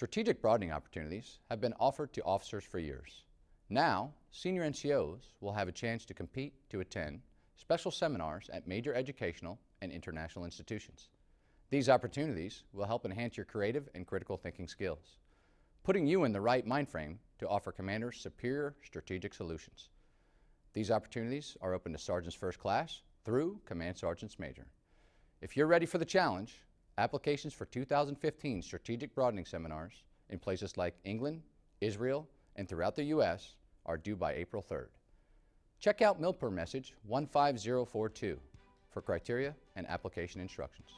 Strategic broadening opportunities have been offered to officers for years. Now, senior NCOs will have a chance to compete to attend special seminars at major educational and international institutions. These opportunities will help enhance your creative and critical thinking skills, putting you in the right mind frame to offer commanders superior strategic solutions. These opportunities are open to Sergeant's First Class through Command Sergeant's Major. If you're ready for the challenge, applications for 2015 Strategic Broadening Seminars in places like England, Israel, and throughout the U.S. are due by April 3rd. Check out MILPER message 15042 for criteria and application instructions.